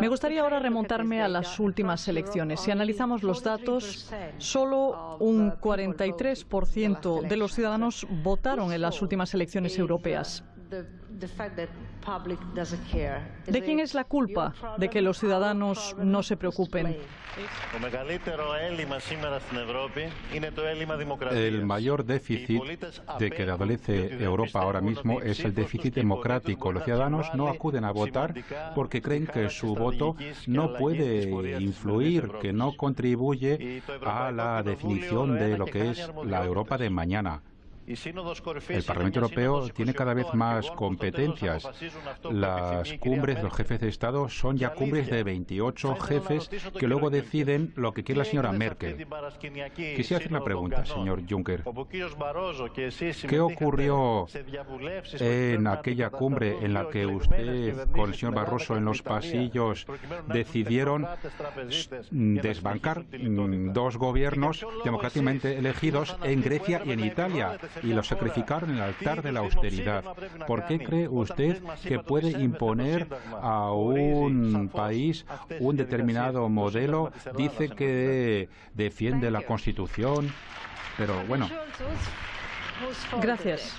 Me gustaría ahora remontarme a las últimas elecciones. Si analizamos los datos, solo un 43% de los ciudadanos votaron en las últimas elecciones europeas. ¿De quién es la culpa de que los ciudadanos no se preocupen? El mayor déficit de que adolece Europa ahora mismo es el déficit democrático. Los ciudadanos no acuden a votar porque creen que su voto no puede influir, que no contribuye a la definición de lo que es la Europa de mañana. El Parlamento Europeo tiene cada vez más competencias. Las cumbres de los jefes de Estado son ya cumbres de 28 jefes que luego deciden lo que quiere la señora Merkel. Quisiera hacer una pregunta, señor Juncker. ¿Qué ocurrió en aquella cumbre en la que usted con el señor Barroso en los pasillos decidieron desbancar dos gobiernos democráticamente elegidos en Grecia y en Italia? Y lo sacrificaron en el altar de la austeridad. ¿Por qué cree usted que puede imponer a un país un determinado modelo? Dice que defiende la Constitución, pero bueno. Gracias.